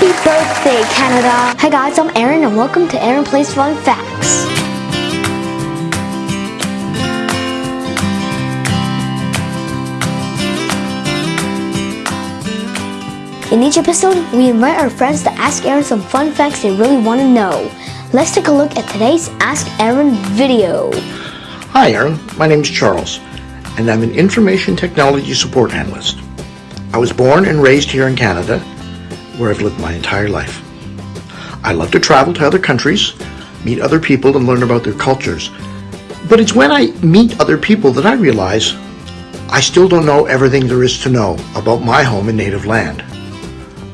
Happy birthday, Canada! Hi guys, I'm Aaron and welcome to Aaron Plays Fun Facts. In each episode, we invite our friends to ask Aaron some fun facts they really want to know. Let's take a look at today's Ask Aaron video. Hi, Aaron. My name is Charles, and I'm an information technology support analyst. I was born and raised here in Canada, where I've lived my entire life. I love to travel to other countries, meet other people, and learn about their cultures. But it's when I meet other people that I realize I still don't know everything there is to know about my home and native land.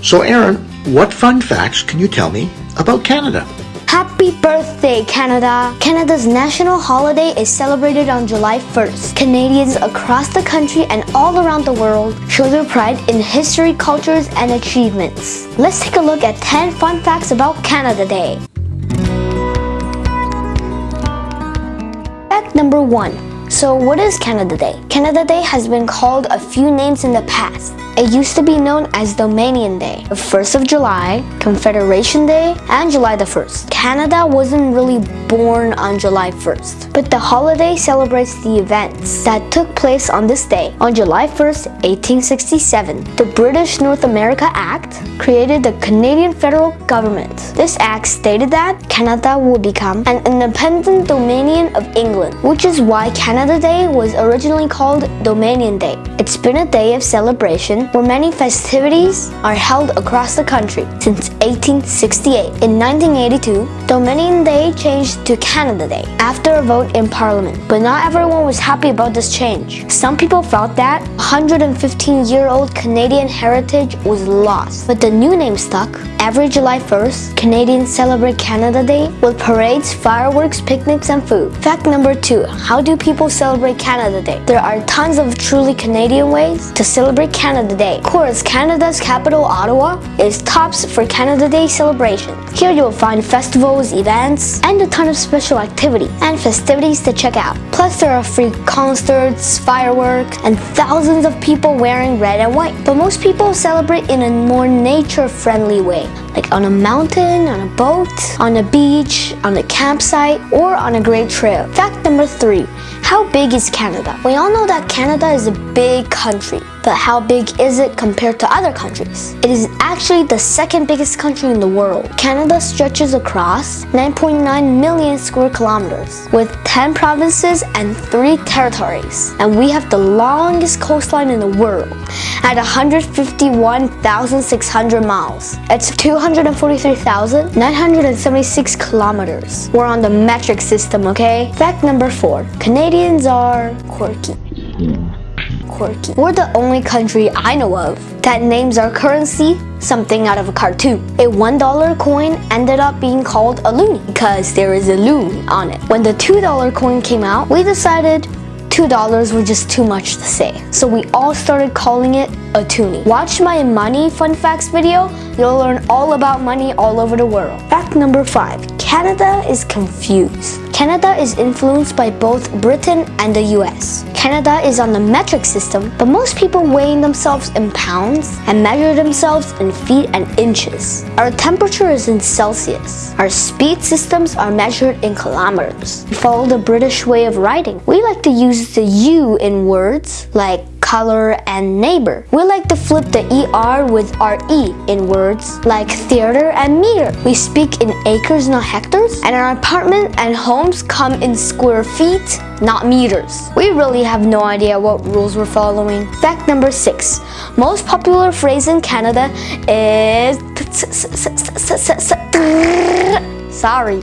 So, Aaron, what fun facts can you tell me about Canada? Happy birthday, Canada! Canada's national holiday is celebrated on July 1st. Canadians across the country and all around the world show their pride in history, cultures, and achievements. Let's take a look at 10 fun facts about Canada Day. Fact number 1. So what is Canada Day? Canada Day has been called a few names in the past. It used to be known as Dominion Day, the 1st of July, Confederation Day, and July the 1st. Canada wasn't really born on July 1st, but the holiday celebrates the events that took place on this day. On July 1st, 1867, the British North America Act created the Canadian federal government. This act stated that Canada would become an independent dominion of England, which is why Canada Day was originally called Dominion Day. It's been a day of celebration where many festivities are held across the country since 1868. In 1982, Dominion Day changed to Canada Day after a vote in Parliament, but not everyone was happy about this change. Some people felt that 115-year-old Canadian heritage was lost, but the new name stuck. Every July 1st, Canadians celebrate Canada Day with parades, fireworks, picnics, and food. Fact number two, how do people celebrate Canada Day? There are tons of truly Canadian ways to celebrate Canada Day. Of course, Canada's capital, Ottawa, is tops for Canada Day celebrations. Here you'll find festivals, events, and a ton of special activity and festivities to check out. Plus there are free concerts, fireworks, and thousands of people wearing red and white. But most people celebrate in a more nature-friendly way, like on a mountain, on a boat, on a beach, on a campsite, or on a great trail. Fact number three, how big is Canada? We all know that Canada is a big country. But how big is it compared to other countries? It is actually the second biggest country in the world. Canada stretches across 9.9 million square kilometers with 10 provinces and 3 territories. And we have the longest coastline in the world at 151,600 miles. It's 243,976 kilometers. We're on the metric system, okay? Fact number 4. Canadians are quirky quirky. We're the only country I know of that names our currency something out of a cartoon. A $1 coin ended up being called a loonie because there is a loon on it. When the $2 coin came out, we decided $2 were just too much to say. So we all started calling it a toonie. Watch my money fun facts video, you'll learn all about money all over the world. Fact number 5. Canada is confused. Canada is influenced by both Britain and the US. Canada is on the metric system, but most people weighing themselves in pounds and measure themselves in feet and inches. Our temperature is in Celsius. Our speed systems are measured in kilometers. We follow the British way of writing. We like to use the U in words like color, and neighbor. We like to flip the ER with RE in words like theater and meter. We speak in acres, not hectares, and our apartment and homes come in square feet, not meters. We really have no idea what rules we're following. Fact number six. Most popular phrase in Canada is sorry.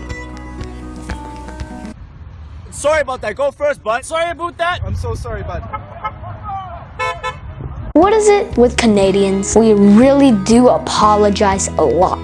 Sorry about that. Go first, bud. Sorry about that. I'm so sorry, bud. What is it with Canadians? We really do apologize a lot.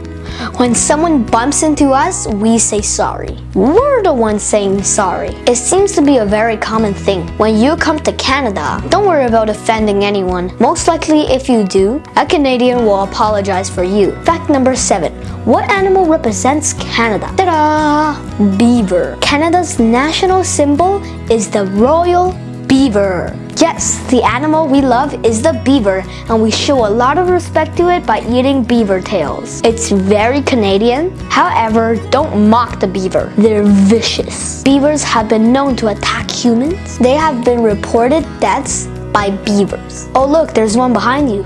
When someone bumps into us, we say sorry. We're the ones saying sorry. It seems to be a very common thing. When you come to Canada, don't worry about offending anyone. Most likely, if you do, a Canadian will apologize for you. Fact number 7. What animal represents Canada? Ta-da! Beaver. Canada's national symbol is the royal beaver. Yes, the animal we love is the beaver, and we show a lot of respect to it by eating beaver tails. It's very Canadian. However, don't mock the beaver. They're vicious. Beavers have been known to attack humans. They have been reported deaths by beavers. Oh look, there's one behind you.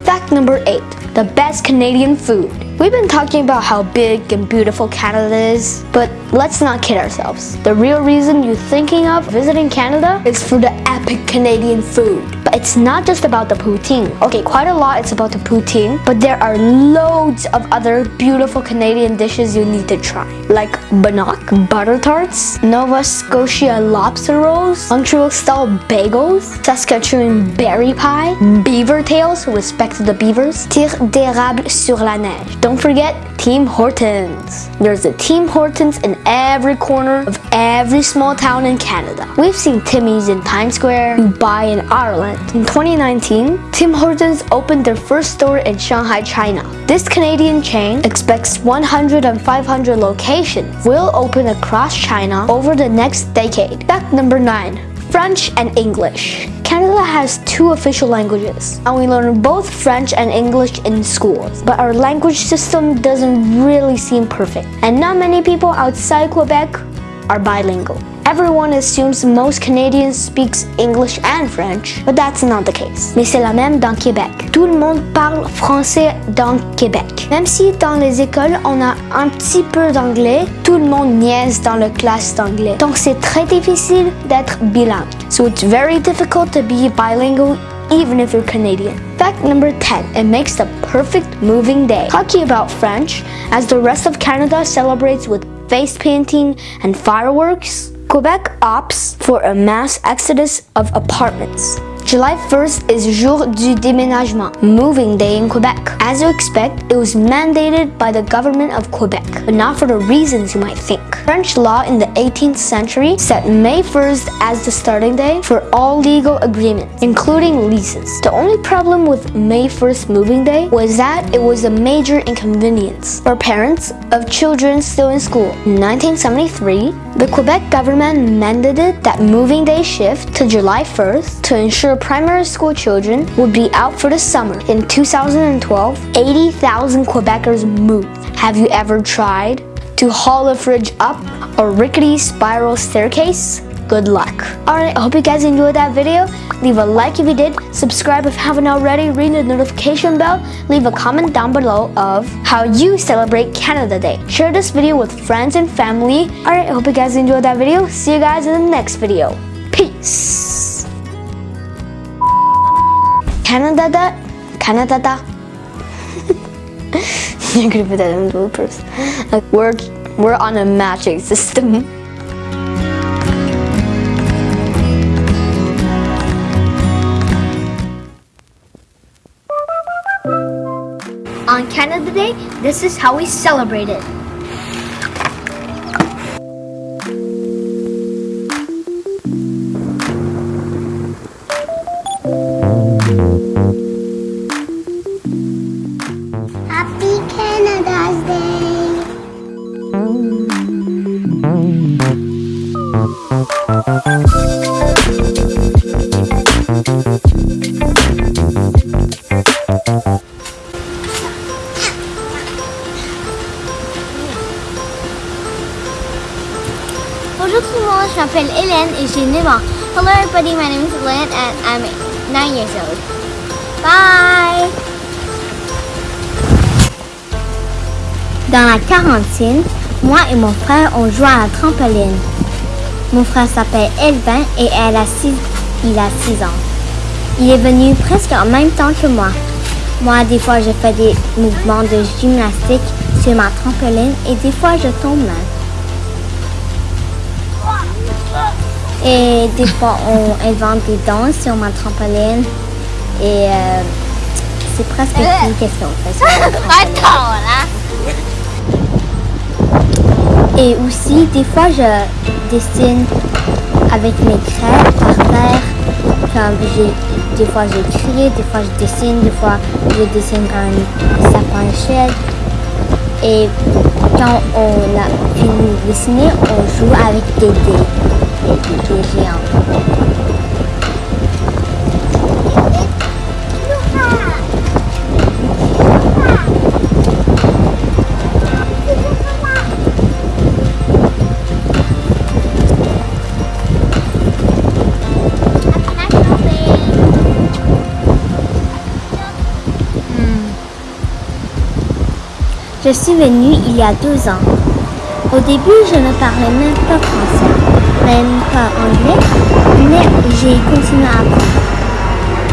Fact number 8. The best Canadian food. We've been talking about how big and beautiful Canada is, but let's not kid ourselves. The real reason you're thinking of visiting Canada is for the epic Canadian food. But it's not just about the poutine. Okay, quite a lot it's about the poutine, but there are loads of other beautiful Canadian dishes you need to try. Like bannock, butter tarts, Nova Scotia lobster rolls, Montreal style bagels, Saskatchewan berry pie, beaver tails, respect to the beavers, tire d'érable sur la neige. Don't forget Tim Hortons. There's a Tim Hortons in every corner of every small town in Canada. We've seen Timmy's in Times Square, Dubai, in Ireland. In 2019, Tim Hortons opened their first store in Shanghai, China. This Canadian chain expects 100 and 500 locations will open across China over the next decade. Fact number 9. French and English. Canada has two official languages, and we learn both French and English in schools. But our language system doesn't really seem perfect, and not many people outside Quebec are bilingual. Everyone assumes most Canadians speaks English and French, but that's not the case. Mais c'est la même dans Québec. Tout le monde parle français dans Québec. Même si dans les écoles on a un petit peu d'anglais, tout le monde niaise dans la classe d'anglais. Donc c'est très difficile d'être bilingue. So it's very difficult to be bilingual even if you're Canadian. Fact number 10, it makes the perfect moving day. Talking about French, as the rest of Canada celebrates with face painting and fireworks, Quebec opts for a mass exodus of apartments. July 1st is Jour du déménagement, moving day in Quebec. As you expect, it was mandated by the government of Quebec, but not for the reasons you might think. French law in the 18th century set May 1st as the starting day for all legal agreements, including leases. The only problem with May 1st moving day was that it was a major inconvenience for parents of children still in school. In 1973, the Quebec government mandated that moving day shift to July 1st to ensure primary school children would be out for the summer. In 2012, 80,000 Quebecers moved. Have you ever tried to haul a fridge up a rickety spiral staircase? Good luck. Alright, I hope you guys enjoyed that video. Leave a like if you did, subscribe if you haven't already, ring the notification bell, leave a comment down below of how you celebrate Canada Day. Share this video with friends and family. Alright, I hope you guys enjoyed that video. See you guys in the next video. Peace. Canada da, Canada da. You're gonna put that in bloopers. Like we're we're on a matching system. On Canada Day, this is how we celebrate it. Bonjour tout le monde, je m'appelle Hélène et j'ai 9 ans. Hello everybody, my name is Hélène and I'm 9 years old. Bye! Dans la quarantaine, moi et mon frère on joue à la trampoline. Mon frère s'appelle Elvin et elle a six, il a 6 ans. Il est venu presque en même temps que moi. Moi, des fois, je fais des mouvements de gymnastique sur ma trampoline et des fois, je tombe. Et des fois, on invente des danses sur ma trampoline. Et euh, c'est presque qu'on fait sur ma trampoline. Et aussi, des fois, je dessine avec mes craies par terre. Des fois, j'écris, des fois, je dessine, des fois, je dessine un sapin shed. Et quand on a fini de dessiner, on joue avec des dés, des dés géants. Je suis venue il y a 12 ans. Au début, je ne parlais même pas français, même pas anglais, mais j'ai continué à apprendre.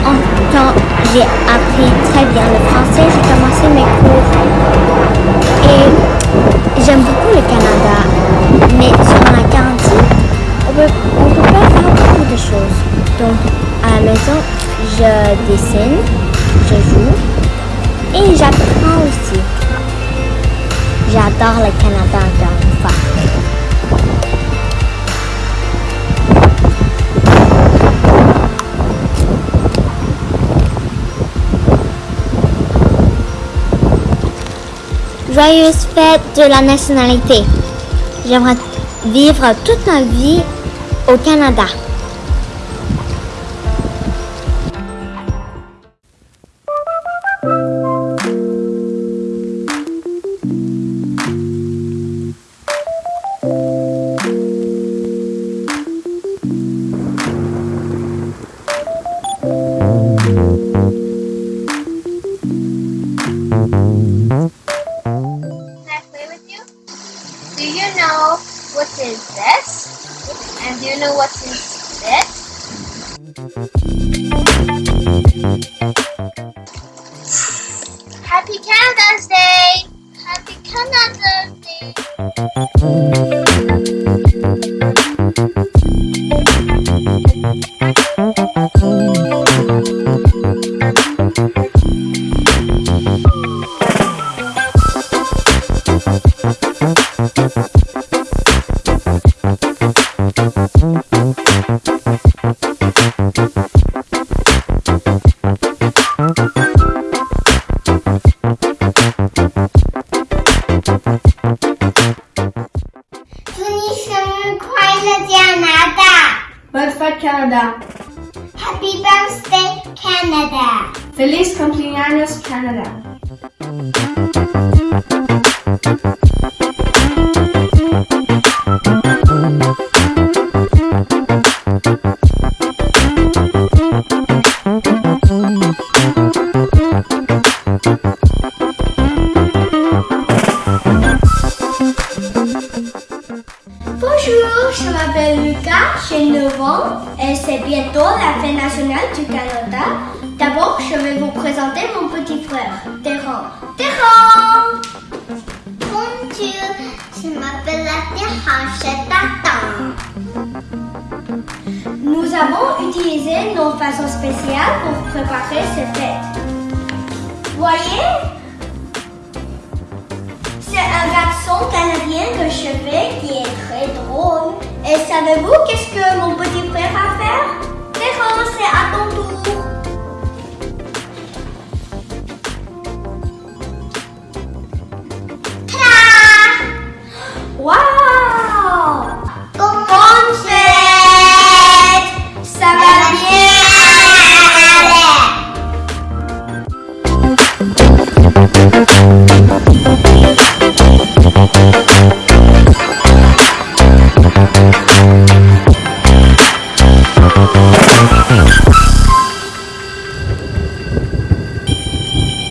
En- Quand j'ai appris très bien le français, j'ai commencé mes cours. Et j'aime beaucoup le Canada, mais sur la quarantaine, on on peut pas faire beaucoup de choses. Donc, à la maison, je dessine, je joue et j'apprends aussi. J'adore le Canada encore une fois. Joyeuse fête de la nationalité. J'aimerais vivre toute ma vie au Canada. Canada's Day! Canada! Happy birthday, Canada! Feliz cumpleaños Canada! Nous avons utilisé nos façons spéciales pour préparer cette fête. Voyez? C'est un garçon canadien que je fais qui est très drôle. Et savez-vous qu'est-ce que mon petit frère a fait c'est à ton